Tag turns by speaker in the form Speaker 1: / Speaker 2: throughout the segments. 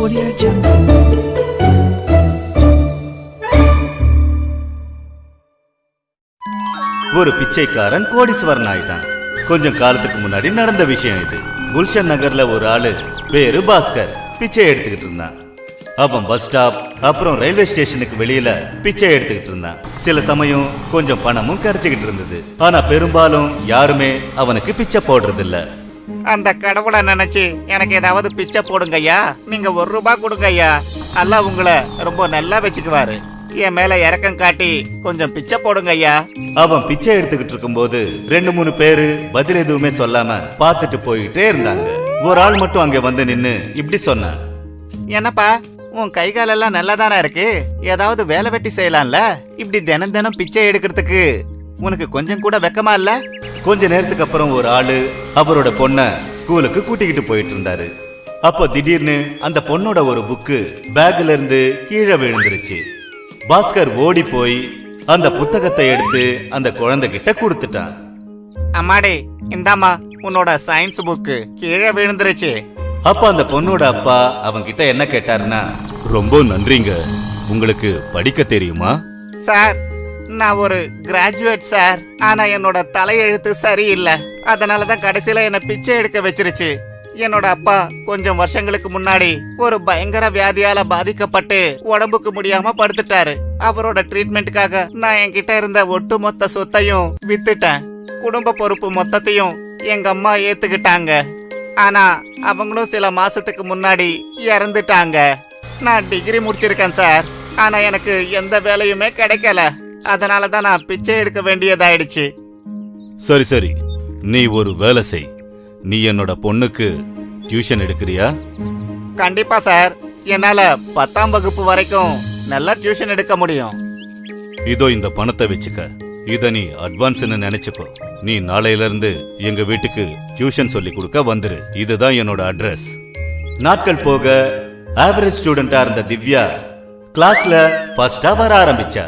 Speaker 1: Audio Jungle.
Speaker 2: ஒரு பிச்சைக்காரன் கோடீஸ்வரன் ஆயிட்டான். கொஞ்சம் காலத்துக்கு முன்னாடி நடந்த விஷயம் இது. குல்ஷன் நகர்ல ஒரு ஆளு பேரு பாஸ்கர் பிச்சை எடுத்துக்கிட்டு இருந்தான். அவன் பஸ் ஸ்டாப் அப்புறம் ரயில்வே ஸ்டேஷனுக்கு வெளியில பிச்சை எடுத்துக்கிட்டு இருந்தான். சில சமயம் கொஞ்சம் பணமும் கிடைச்சுக்கிட்டு இருந்தது. ஆனா பெரும்பாலும் யாருமே அவனுக்கு பிச்சை போடுறது இல்லை
Speaker 3: அந்த கடவுளை நினைச்சு எனக்கு ஏதாவது பிச்சை போடுங்க ஐயா நீங்க ஒரு ரூபாய் கொடுங்க ஐயா அல்லாஹ் உங்களை ரொம்ப நல்லா வச்சுக்குவாரு. என் மேல இறக்கம் காட்டி கொஞ்சம் பிச்சை போடுங்க ஐயா
Speaker 2: அவன் பிச்சை எடுத்துக்கிட்டு இருக்கும்போது ரெண்டு மூணு பேரு பதில் எதுவுமே சொல்லாம பார்த்துட்டு போயிட்டே இருந்தாங்க. ஒரு ஆள் மட்டும் அங்க வந்து நின்னு இப்படி சொன்னான்.
Speaker 3: என்னப்பா உன் கை காலெல்லாம் நல்லா தானே இருக்கு? ஏதாவது வேலை வெட்டி செய்யலாம்ல? இப்படி தினம் தினம் பிச்சை எடுக்கிறதுக்கு உனக்கு கொஞ்சம் கூட வெக்கமா இல்ல?
Speaker 2: கொஞ்ச நேரத்துக்கு அப்புறம் ஒரு ஆளு அவரோட பொண்ண ஸ்கூலுக்கு கூட்டிக்கிட்டு போயிட்டு இருந்தாரு. அப்போ திடீர்னு அந்த பொண்ணோட ஒரு புக்கு பேக்ல இருந்து கீழே விழுந்துருச்சு. பாஸ்கர் ஓடி போய் அந்த புத்தகத்தை எடுத்து அந்த குழந்தைகிட்ட கொடுத்துட்டான்.
Speaker 3: அம்மாடி இந்தாம்மா உன்னோட சயின்ஸ் புக்கு கீழே விழுந்துருச்சு.
Speaker 2: அப்ப அந்த பொண்ணோட அப்பா அவன்கிட்ட என்ன கேட்டாருன்னா ரொம்ப நன்றிங்க. உங்களுக்கு படிக்க தெரியுமா?
Speaker 3: சார் நான் ஒரு கிராஜுவேட் சார் ஆனா என்னோட தலையெழுத்து சரியில்லை. அதனால தான் கடைசியில என்னை பிச்சை எடுக்க வச்சிருச்சு. என்னோட அப்பா கொஞ்சம் வருஷங்களுக்கு முன்னாடி ஒரு பயங்கர வியாதியால பாதிக்கப்பட்டு உடம்புக்கு முடியாம படுத்துட்டாரு. அவரோட ட்ரீட்மெண்ட்டுக்காக நான் என்கிட்ட இருந்த ஒட்டுமொத்த சொத்தையும் வித்துட்டேன். குடும்ப பொறுப்பு மொத்தத்தையும் எங்க அம்மா ஏத்துக்கிட்டாங்க. ஆனா அவங்களும் சில மாசத்துக்கு முன்னாடி இறந்துட்டாங்க. நான் டிகிரி முடிச்சிருக்கேன் சார் ஆனா எனக்கு எந்த வேலையுமே கிடைக்கல. அதனால தான் நான் பிச்சை எடுக்க வேண்டியதாயிடுச்சு.
Speaker 2: சரி சரி. நீ ஒரு வேலை செய். நீ என்னோட பொண்ணுக்கு டியூஷன் எடுக்கிறியா?
Speaker 3: கண்டிப்பா சார். என்னால பத்தாம் வகுப்பு வரைக்கும் நல்லா டியூஷன் எடுக்க முடியும்.
Speaker 2: இதோ இந்த பணத்தை வச்சுக்க. இத நீ அட்வான்ஸ்னு நினைச்சுக்கோ. நீ நாளையில இருந்து எங்க வீட்டுக்கு டியூஷன் சொல்லி கொடுக்க வந்துரு. இதுதான் என்னோட அட்ரஸ். நாட்கள் போக ஆவரேஜ் ஸ்டூடெண்டா இருந்த திவ்யா கிளாஸ்ல ஃபர்ஸ்டா வர ஆரம்பிச்சா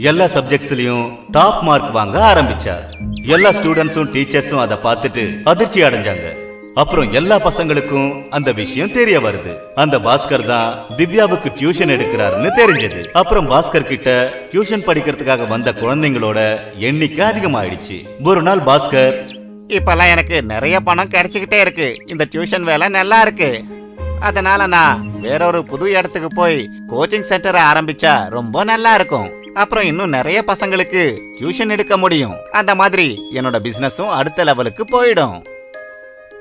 Speaker 2: எல்லா சப்ஜெக்ட்ஸ்லயும் டாப் மார்க் வாங்க ஆரம்பிச்சார். எல்லா ஸ்டூடெண்ட்ஸும் டீச்சர்ஸும் அதை பார்த்துட்டு அதிர்ச்சி அடைஞ்சாங்க. அப்புறம் எல்லா பசங்களுக்கும் அந்த விஷயம் தெரிய வருது. அந்த பாஸ்கர் தான் திவ்யாவுக்கு டியூஷன் எடுக்கிறாருன்னு தெரிஞ்சது. அப்புறம் பாஸ்கர் கிட்ட டியூஷன் படிக்கிறதுக்காக வந்த குழந்தைங்களோட எண்ணிக்கை அதிகமாயிடுச்சு. ஒரு நாள் பாஸ்கர்
Speaker 3: இப்பெல்லாம் எனக்கு நிறைய பணம் கிடைச்சிக்கிட்டே இருக்கு. இந்த டியூஷன் வேலை நல்லா இருக்கு. அதனால நான் வேற ஒரு புது இடத்துக்கு போய் கோச்சிங் சென்டரை ஆரம்பிச்சா ரொம்ப நல்லா இருக்கும். அப்புறம் இன்னும் நிறைய பசங்களுக்கு டியூஷன் எடுக்க முடியும். அந்த மாதிரி என்னோட பிசினஸும் அடுத்த லெவலுக்கு போயிடும்.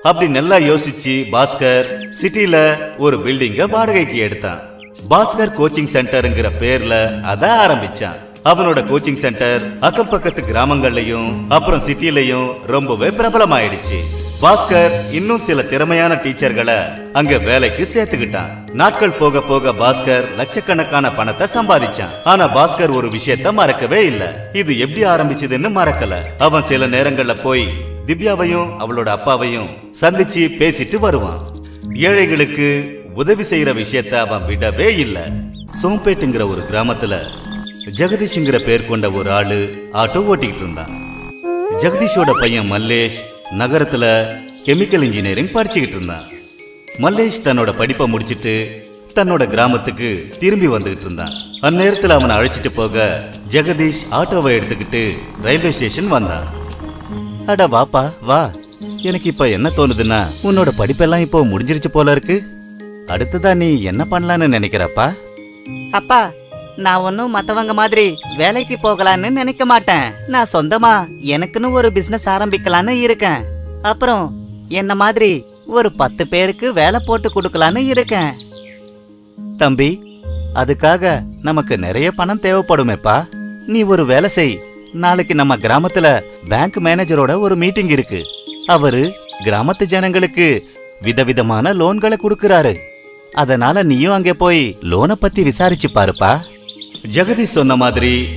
Speaker 2: அப்படி நல்லா யோசிச்சு பாஸ்கர் சிட்டில ஒரு பில்டிங்க வாடகைக்கு எடுத்தான். பாஸ்கர் கோச்சிங் சென்டர்ங்கிற பேர்ல அத ஆரம்பிச்சான். அவனோட கோச்சிங் சென்டர் அக்கம் பக்கத்து கிராமங்கள்லயும் அப்புறம் சிட்டிலையும் ரொம்பவே பிரபலமாயிடுச்சு. பாஸ்கர் இன்னும் சில திறமையான டீச்சர்களை அங்க வேலைக்கு சேர்த்துக்கிட்டான். நாட்கள் போக போக பாஸ்கர் லட்சக்கணக்கான பணத்தை சம்பாதிச்சான். ஆனா பாஸ்கர் ஒரு விஷயத்த மறக்கவே இல்ல. இது எப்படி ஆரம்பிச்சதுன்னு மறக்கல. அவன் சில நேரங்கள்ல போய் திவ்யாவையும் அவளோட அப்பாவையும் சந்திச்சு பேசிட்டு வருவான். ஏழைகளுக்கு உதவி செய்யற விஷயத்த அவன் விடவே இல்ல. சோம்பேட்டுங்கிற ஒரு கிராமத்துல ஜெகதீஷ்ங்கிற பேர் கொண்ட ஒரு ஆளு ஆட்டோ ஓட்டிக்கிட்டு இருந்தான். ஜெகதீஷோட பையன் மல்லேஷ் நகரத்துல கெமிக்கல் இன்ஜினியரிங் படிச்சுக்கிட்டு இருந்தான். மல்லேஷ் தன்னோட படிப்பை முடிச்சிட்டு தன்னோட கிராமத்துக்கு திரும்பி வந்துகிட்டு இருந்தான். அந்நேரத்தில் அவனை அழைச்சிட்டு போக ஜெகதீஷ் ஆட்டோவை எடுத்துக்கிட்டு ரயில்வே ஸ்டேஷன் வந்தான். அட வாப்பா வா. எனக்கு இப்ப என்ன தோணுதுன்னா உன்னோட படிப்பெல்லாம் இப்போ முடிஞ்சிருச்சு போல இருக்கு. அடுத்ததா நீ என்ன பண்ணலான்னு நினைக்கிறப்பா?
Speaker 3: அப்பா நான் ஒன்றும் மற்றவங்க மாதிரி வேலைக்கு போகலான்னு நினைக்க மாட்டேன். நான் சொந்தமா எனக்குன்னு ஒரு பிஸ்னஸ் ஆரம்பிக்கலான்னு இருக்கேன். அப்புறம் என்ன மாதிரி ஒரு பத்து பேருக்கு வேலை போட்டு கொடுக்கலான்னு இருக்கேன்.
Speaker 2: தம்பி அதுக்காக நமக்கு நிறைய பணம் தேவைப்படுமேப்பா. நீ ஒரு வேலை செய். நாளைக்கு நம்ம கிராமத்துல பேங்க் மேனேஜரோட ஒரு மீட்டிங் இருக்கு. அவரு கிராமத்து ஜனங்களுக்கு விதவிதமான லோன்களை கொடுக்கறாரு. அதனால நீயும் அங்கே போய் லோனை பத்தி விசாரிச்சு பாருப்பா. ஜெகதீஷ் சொன்ன மாதிரி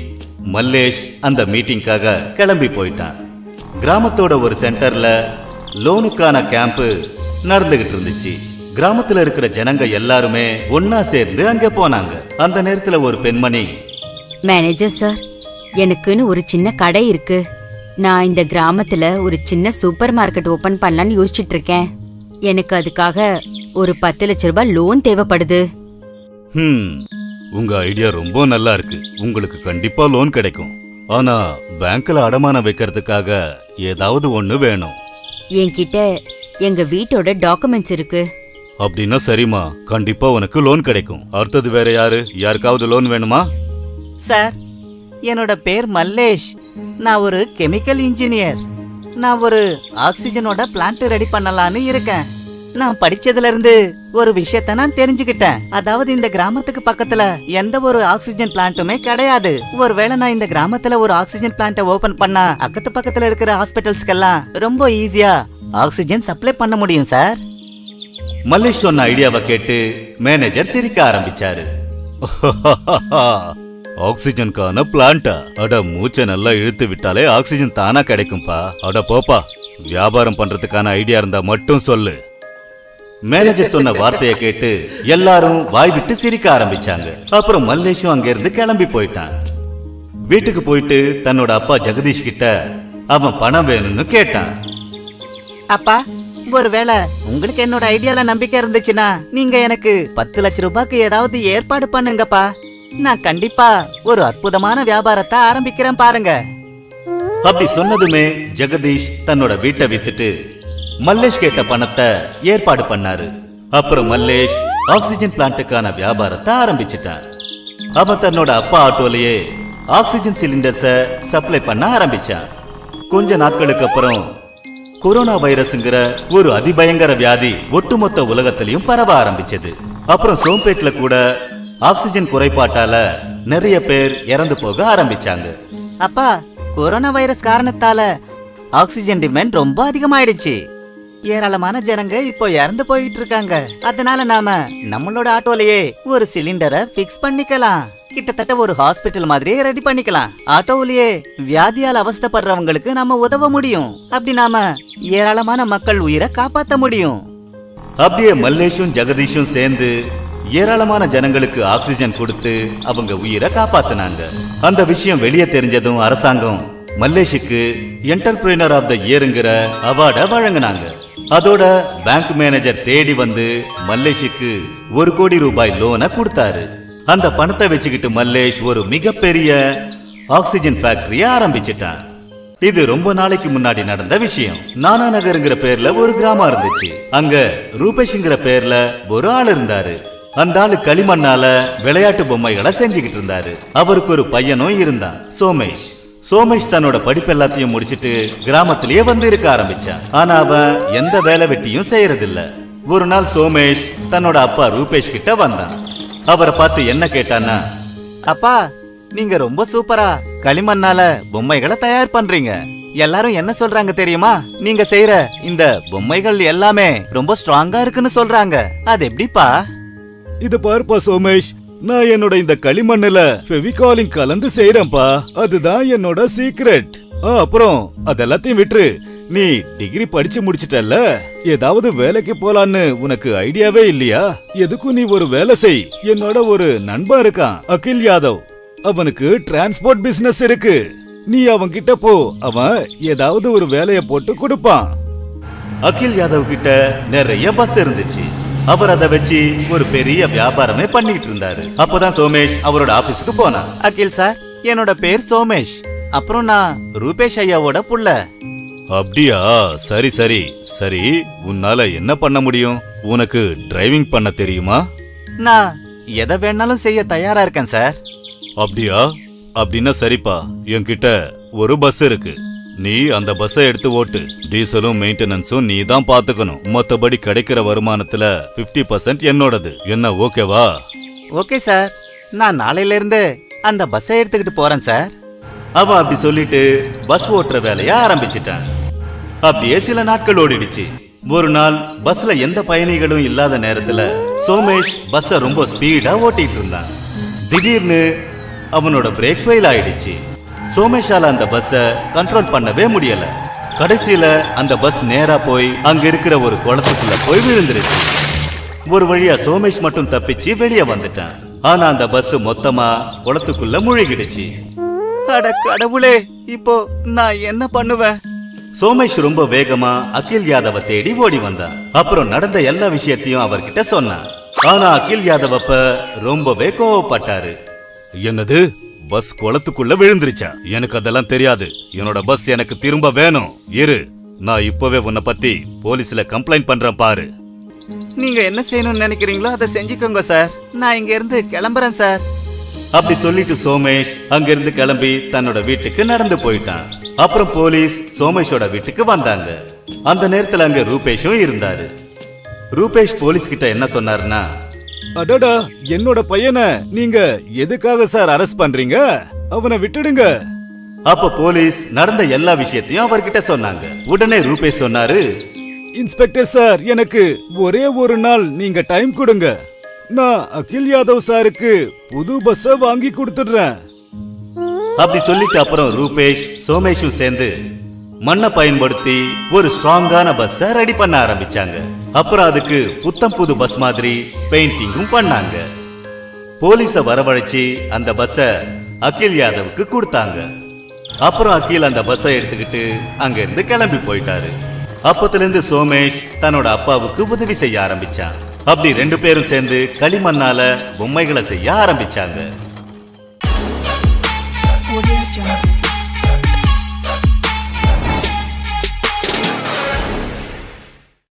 Speaker 2: மல்லேஷ் அந்த மீட்டிங்காக கிளம்பி போயிட்டான். கிராமத்தோட ஒரு சென்டர்ல லோனுக்கான கேம்ப் நடந்துகிட்டு இருந்துச்சு. கிராமத்துல இருக்கிற ஜனங்க எல்லாருமே ஒன்னா சேர்ந்து அங்க போனாங்க. அந்த நேரத்துல ஒரு பெண்மணி
Speaker 4: மேனேஜர் சார் எனக்குன்னு ஒரு சின்ன கடை இருக்கு. நான் இந்த கிராமத்துல ஒரு சின்ன சூப்பர் மார்க்கெட் ஓபன் பண்ணலான்னு யோசிச்சுட்டு இருக்கேன். எனக்கு அதுக்காக ஒரு பத்து லட்ச ரூபாய் லோன் தேவைப்படுது.
Speaker 2: உங்க ஐடியா ரொம்ப நல்லா இருக்கு. உங்களுக்கு கண்டிப்பா லோன் கிடைக்கும். ஆனா பேங்க்ல அடமானம் வைக்கிறதுக்காக ஏதாவது ஒண்ணு வேணும்.
Speaker 4: என்கிட்ட எங்க வீட்டோட டாக்குமெண்ட்ஸ் இருக்கு.
Speaker 2: அப்படின்னா சரிம்மா. கண்டிப்பா உனக்கு லோன் கிடைக்கும். அடுத்தது வேற யாரு? யாருக்காவது லோன் வேணுமா?
Speaker 3: சார் என்னோட பேர் மல்லேஷ். நான் ஒரு கெமிக்கல் இன்ஜினியர் நான் ஒரு ஆக்சிஜனோட பிளான்ட் ரெடி பண்ணலான்னு இருக்கேன். நான் படிச்சதுல இருந்து ஒரு விஷயத்த நான் தெரிஞ்சுக்கிட்டேன். அதாவது இந்த கிராமத்துக்கு பக்கத்துல எந்த ஒரு ஆக்சிஜன் பிளான்ட்டுமே கிடையாது. ஒருவேளை நான் இந்த கிராமத்துல ஒரு ஆக்சிஜன் பிளான்ட்டை ஓபன் பண்ணா அக்கத்து பக்கத்துல இருக்கிற ஹாஸ்பிட்டல்ஸ்க்கெல்லாம் ரொம்ப ஈஸியா ஆக்சிஜன் சப்ளை பண்ண முடியும் சார்
Speaker 2: மல்லேஷ் சொன்ன ஐடியாவை கேட்டு மேனேஜர் சிரிக்க ஆரம்பிச்சாரு. ஆக்சிஜனுக்கான பிளான்ட்டா அட மூச்சை நல்லா இழுத்து விட்டாலே ஆக்சிஜன் தானா கிடைக்கும்பா. அட போப்பா வியாபாரம் பண்றதுக்கான ஐடியா இருந்தா மட்டும் சொல்லு. மேனேஜர் சொன்ன வார்த்தையை கேட்டு எல்லாரும் வாய் விட்டு சிரிக்க ஆரம்பிச்சாங்க. அப்புறம் மல்லேஷும் அங்கிருந்து கிளம்பி போயிட்டான். வீட்டுக்கு போயிட்டு தன்னோட அப்பா ஜெகதீஷ் கிட்ட அவன் பணம் வேணும்னு கேட்டான்.
Speaker 3: அப்பா ஒருவேளை உங்களுக்கு என்னோட ஐடியால நம்பிக்கை இருந்துச்சுன்னா நீங்க எனக்கு பத்து லட்ச ரூபாய்க்கு ஏதாவது ஏற்பாடு பண்ணுங்கப்பா. நான் கண்டிப்பா ஒரு அற்புதமான வியாபாரத்தை ஆரம்பிக்கிறேன் பாருங்க.
Speaker 2: அப்படி சொன்னதுமே ஜெகதீஷ் தன்னோட வீட்டை வித்துட்டு மல்லேஷ் கேட்ட பணத்தை ஏற்பாடு பண்ணாரு. அப்புறம் மல்லேஷ் ஆக்சிஜன் பிளான்ட்டுக்கான வியாபாரத்தை ஆரம்பிச்சிட்டான் அவன் தன்னோட அப்பா ஆட்டோலயே ஆக்சிஜன் சிலிண்டர்ஸை சப்ளை பண்ண ஆரம்பிச்சான். கொஞ்ச நாட்களுக்கு அப்புறம் கொரோனா வைரஸ்ங்கிற ஒரு அதிபயங்கர வியாதி ஒட்டுமொத்த உலகத்திலையும் பரவ ஆரம்பிச்சது. அப்புறம் சோம்பேட்ல கூட ஆக்சிஜன் குறைபாட்டால நிறைய பேர் இறந்து போக ஆரம்பிச்சாங்க.
Speaker 3: அப்பா கொரோனா வைரஸ் காரணத்தால ஆக்சிஜன் டிமாண்ட் ரொம்ப அதிகமாயிடுச்சு. ஏராளமான ஜனங்க இப்போ இறந்து போயிட்டு இருக்காங்க அதனால நாம நம்மளோட ஆட்டோலயே ஒரு சிலிண்டரை ஃபிக்ஸ் பண்ணிக்கலாம். கிட்டத்தட்ட ஒரு ஹாஸ்பிட்டல் மாதிரியே ரெடி பண்ணிக்கலாம். ஆட்டோவிலேயே வியாதியால் அவஸ்தைப்படுறவங்களுக்கு நாம உதவ முடியும். அப்படி நாம ஏராளமான மக்கள் உயிரை காப்பாத்த முடியும்.
Speaker 2: அப்படியே மல்லேஷும் ஜெகதீஷும் சேர்ந்து ஏராளமான ஜனங்களுக்கு ஆக்சிஜன் கொடுத்து அவங்க உயிரை காப்பாத்தினாங்க. அந்த விஷயம் வெளியே தெரிஞ்சதும் அரசாங்கம் மல்லேஷுக்கு என்டர்பிரினர் ஆஃப் த இயருங்கிற அவார்டை வழங்கினாங்க. அதோட பேங்க் மேனேஜர் தேடி வந்து மல்லேஷுக்கு ஒரு கோடி ரூபாய் லோனை கொடுத்தாரு. அந்த பணத்தை வச்சுக்கிட்டு மல்லேஷ் ஒரு மிகப்பெரிய ஆக்சிஜன் ஃபேக்டரிய ஆரம்பிச்சிட்டான். இது ரொம்ப நாளைக்கு முன்னாடி நடந்த விஷயம். நானா நகருங்கிற பேர்ல ஒரு கிராமம் இருந்துச்சு. அங்க ரூபேஷ்ங்கிற பேர்ல ஒரு ஆள் இருந்தாரு. அந்த ஆளு களிமண்ணால விளையாட்டு பொம்மைகளை செஞ்சுக்கிட்டு இருந்தாரு. அவருக்கு ஒரு பையனும் இருந்தான். சோமேஷ். சோமேஷ் தன்னோட படிப்பு எல்லாத்தையும் முடிச்சிட்டு கிராமத்திலேயே வந்து இருக்க ஆரம்பிச்சான். ஆனா அவன் எந்த வேலை வெட்டியும் செய்யறதில்ல. ஒரு நாள் சோமேஷ் தன்னோட அப்பா ரூபேஷ் கிட்ட வந்தான். அவரை பார்த்து என்ன கேட்டான்னா
Speaker 3: அப்பா நீங்க ரொம்ப சூப்பரா களிமண்ணால பொம்மைகளை தயார் பண்றீங்க. எல்லாரும் என்ன சொல்றாங்க தெரியுமா? நீங்க செய்யற இந்த பொம்மைகள் எல்லாமே ரொம்ப ஸ்ட்ராங்கா இருக்குன்னு சொல்றாங்க. அது எப்படிப்பா?
Speaker 2: இது பார்ப்பா சோமேஷ் நான் என்னோட இந்த களிமண்ணுல ஃபெவிகாலிங் கலந்து செய்யறேன்ப்பா அதுதான் என்னோட சீக்ரெட் அப்புறம் அதெல்லாத்தையும் விட்டுரு. நீ டிகிரி படிச்சு முடிச்சிட்டல்ல? ஏதாவது வேலைக்கு போலான்னு உனக்கு ஐடியாவே இல்லையா? எதுக்கும் நீ ஒரு வேலை செய். என்னோட ஒரு நண்பன் இருக்கான் அகில் யாதவ். அவனுக்கு டிரான்ஸ்போர்ட் பிசினஸ் இருக்கு. நீ அவன் கிட்ட போ. அவன் ஏதாவது ஒரு வேலைய போட்டு கொடுப்பான். அகில் யாதவ் கிட்ட நிறைய பஸ் இருந்துச்சு. அவர் அதை வச்சு ஒரு பெரிய வியாபாரமே பண்ணிட்டு இருந்தாரு. அப்பதான் சோமேஷ் அவரோட ஆபீஸ்க்கு போனான்
Speaker 3: அகில் சார் என்னோட பேர் சோமேஷ். அப்புறம் நான் ரூபேஷ் ஐயாவோட புள்ள.
Speaker 2: அப்படியா? சரி சரி. சரி உன்னால என்ன பண்ண முடியும்? உனக்கு டிரைவிங் பண்ண தெரியுமா?
Speaker 3: நான் எதை வேணாலும் செய்ய தயாரா இருக்கேன் சார்.
Speaker 2: அப்படியா? அப்படின்னா சரிப்பா. என்கிட்ட ஒரு பஸ் இருக்கு. நீ அந்த பஸ்ஸை எடுத்து ஓட்டு. டீசலும் மெயின்டெனன்ஸும் நீ தான் பாத்துக்கணும். மொத்தபடி கிடைக்கிற வருமானத்துல 50% பர்சன்ட் என்னோடது. என்ன ஓகேவா?
Speaker 3: Okay sir. நான் நாளையில இருந்து அந்த பஸ்ஸை எடுத்துக்கிட்டு போறேன் சார்.
Speaker 2: அவன் அப்படி சொல்லிட்டு பஸ் ஓட்டுற வேலைய ஆரம்பிச்சிட்டான். அப்படியே சில நாட்கள் ஓடிடுச்சு. ஒரு நாள் பஸ்ல எந்த பயணிகளும் இல்லாத நேரத்துல சோமேஷ் பஸ்ஸ ரொம்ப ஸ்பீடா ஓட்டிட்டு இருந்தான். திடீர்னு அவனோட பிரேக் ஃபெயில் ஆயிடுச்சு. சோமேஷால அந்த பஸ்ஸ கண்ட்ரோல் பண்ணவே முடியல. கடைசியில அந்த பஸ் நேரா போய் அங்க இருக்கிற ஒரு குளத்துக்குள்ள போய் விழுந்துருச்சு. ஒரு வழியா சோமேஷ் மட்டும் தப்பிச்சு வெளியே வந்துட்டான். ஆனா அந்த பஸ் மொத்தமா குளத்துக்குள்ள முழுகிடுச்சு.
Speaker 3: அட கடவுளே இப்போ நான் என்ன பண்ணுவேன்?
Speaker 2: சோமேஷ் ரொம்ப வேகமா அகில் யாதவ தேடி ஓடி வந்தான் அப்புறம் நடந்த எல்லா விஷயத்தையும் அவர்கிட்ட சொன்னான். ஆனா அகில் யாதவ் அப்ப ரொம்பவே கோவப்பட்டாரு. என்னது? பஸ் குளத்துக்குள்ள விழுந்துருச்சா? எனக்கு அதெல்லாம் தெரியாது. என்னோட பஸ் எனக்கு திரும்ப வேணும். இரு நான் இப்பவே உன்னை பத்தி போலீஸ்ல கம்ப்ளைண்ட் பண்றேன் பாரு.
Speaker 3: நீங்க என்ன செய்யணும்னு நினைக்கிறீங்களோ அதை செஞ்சுக்கோங்க சார் நான் இங்க இருந்து கிளம்புறேன் சார்
Speaker 2: அப்படி சொல்லிட்டு சோமேஷ் அங்கிருந்து கிளம்பி தன்னோட வீட்டுக்கு நடந்து போயிட்டான். அப்புறம் போலீஸ் சோமேஷோட வீட்டுக்கு வந்தாங்க. அந்த நேரத்துல அங்க ரூபேஷும் இருந்தாரு. ரூபேஷ் போலீஸ் கிட்ட என்ன சொன்னாருன்னா
Speaker 1: அடடா என்னோட பையனை நீங்க எதுக்காக சார் அரெஸ்ட் பண்றீங்க? அவனை விட்டுடுங்க.
Speaker 2: அப்ப போலீஸ் நடந்த எல்லா விஷயத்தையும் அவர்கிட்ட சொன்னாங்க. உடனே ரூபேஷ் சொன்னாரு
Speaker 1: இன்ஸ்பெக்டர் சார் எனக்கு ஒரே ஒரு நாள் நீங்க டைம் கொடுங்க. நான் அகில் யாதவ் சாருக்கு புது பஸ்ஸ வாங்கி கொடுத்துடுறேன்.
Speaker 2: அப்படி சொல்லிட்டு அப்புறம் ரூபேஷ் சோமேஷும் சேர்ந்து மண்ணை பயன்படுத்தி ஒரு ஸ்ட்ராங்கான பஸ்ஸ ரெடி பண்ண ஆரம்பிச்சாங்க. அப்புறம் அதுக்கு புத்தம் புது பஸ் மாதிரி பெயிண்டிங்கும் பண்ணாங்க. போலீஸ வரவழைச்சு அந்த பஸ்ஸ அகில் யாதவுக்கு கொடுத்தாங்க. அப்புறம் அகில் அந்த பஸ்ஸை எடுத்துக்கிட்டு அங்க இருந்து கிளம்பி போயிட்டாரு. அப்பத்துல இருந்து சோமேஷ் தன்னோட அப்பாவுக்கு உதவி செய்ய ஆரம்பிச்சான். அப்படி ரெண்டு பேரும் சேர்ந்து களிமண்ணால பொம்மைகளை செய்ய ஆரம்பிச்சாங்க.